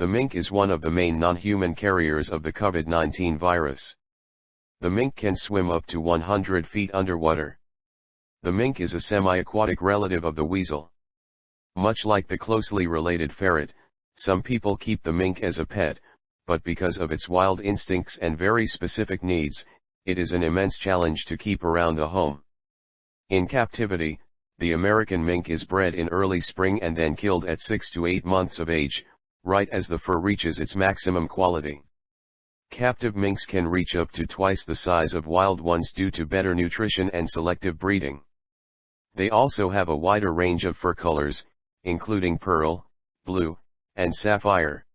The mink is one of the main non-human carriers of the COVID-19 virus. The mink can swim up to 100 feet underwater. The mink is a semi-aquatic relative of the weasel. Much like the closely related ferret, some people keep the mink as a pet, but because of its wild instincts and very specific needs, it is an immense challenge to keep around a home. In captivity, the American mink is bred in early spring and then killed at 6 to 8 months of age, right as the fur reaches its maximum quality. Captive minks can reach up to twice the size of wild ones due to better nutrition and selective breeding. They also have a wider range of fur colors, including pearl, blue, and sapphire.